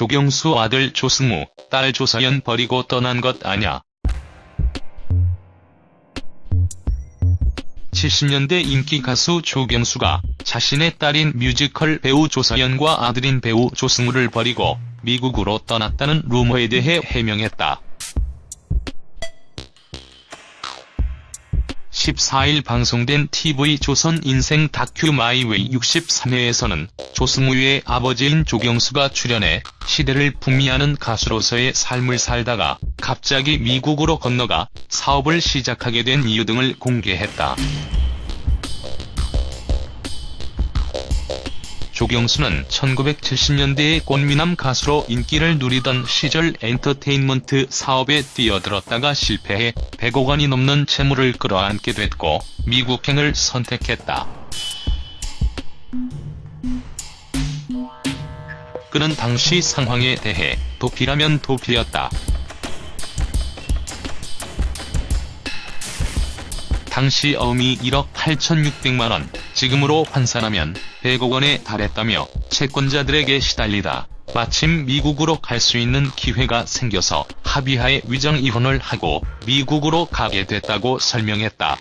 조경수 아들 조승우, 딸 조서연 버리고 떠난 것 아냐. 70년대 인기 가수 조경수가 자신의 딸인 뮤지컬 배우 조서연과 아들인 배우 조승우를 버리고 미국으로 떠났다는 루머에 대해 해명했다. 14일 방송된 TV조선 인생 다큐 마이웨이 63회에서는 조승우의 아버지인 조경수가 출연해 시대를 풍미하는 가수로서의 삶을 살다가 갑자기 미국으로 건너가 사업을 시작하게 된 이유 등을 공개했다. 조경수는 1970년대의 꽃미남 가수로 인기를 누리던 시절 엔터테인먼트 사업에 뛰어들었다가 실패해 100억 원이 넘는 채무를 끌어안게 됐고 미국행을 선택했다. 그는 당시 상황에 대해 도피라면 도피였다. 당시 어음이 1억 8,600만원, 지금으로 환산하면 100억 원에 달했다며 채권자들에게 시달리다 마침 미국으로 갈 수 있는 기회가 생겨서 합의하에 위정 이혼을 하고 미국으로 가게 됐다고 설명했다.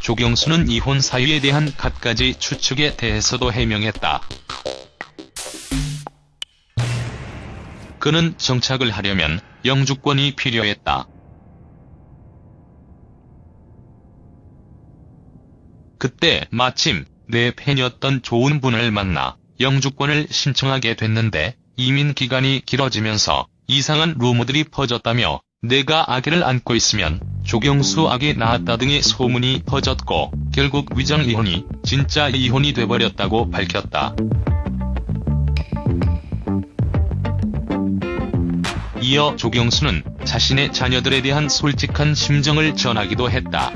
조경수는 이혼 사유에 대한 갖가지 추측에 대해서도 해명했다. 그는 정착을 하려면 영주권이 필요했다. 그때 마침 내 팬이었던 좋은 분을 만나 영주권을 신청하게 됐는데 이민 기간이 길어지면서 이상한 루머들이 퍼졌다며 내가 아기를 안고 있으면 조경수 아기 낳았다 등의 소문이 퍼졌고 결국 위장 이혼이 진짜 이혼이 돼버렸다고 밝혔다. 이어 조경수는 자신의 자녀들에 대한 솔직한 심정을 전하기도 했다.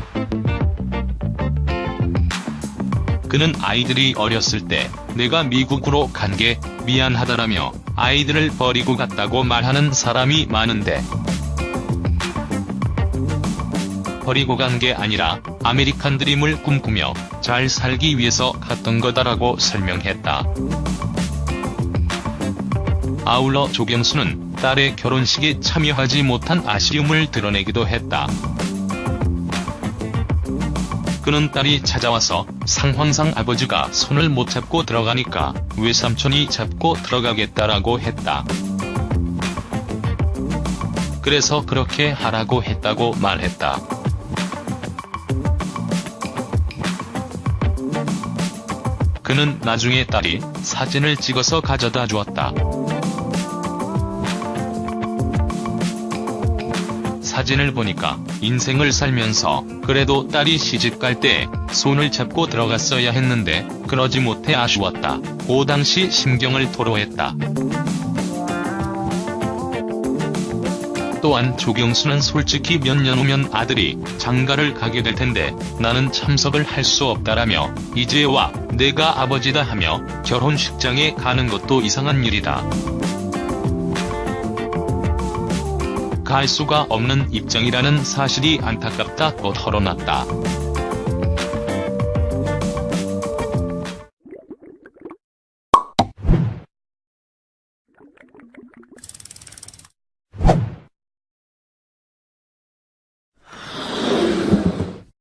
그는 아이들이 어렸을 때 내가 미국으로 간 게 미안하다라며 아이들을 버리고 갔다고 말하는 사람이 많은데 버리고 간 게 아니라 아메리칸 드림을 꿈꾸며 잘 살기 위해서 갔던 거다라고 설명했다. 아울러 조경수는 딸의 결혼식에 참여하지 못한 아쉬움을 드러내기도 했다. 그는 딸이 찾아와서 상황상 아버지가 손을 못 잡고 들어가니까 외삼촌이 잡고 들어가겠다라고 했다. 그래서 그렇게 하라고 했다고 말했다. 그는 나중에 딸이 사진을 찍어서 가져다 주었다. 사진을 보니까 인생을 살면서 그래도 딸이 시집갈 때 손을 잡고 들어갔어야 했는데 그러지 못해 아쉬웠다. 고 당시 심경을 토로했다. 또한 조경수는 솔직히 몇 년 후면 아들이 장가를 가게 될 텐데 나는 참석을 할 수 없다라며 이제 와 내가 아버지다 하며 결혼식장에 가는 것도 이상한 일이다. 갈 수가 없는 입장이라는 사실이 안타깝다고 털어놨다.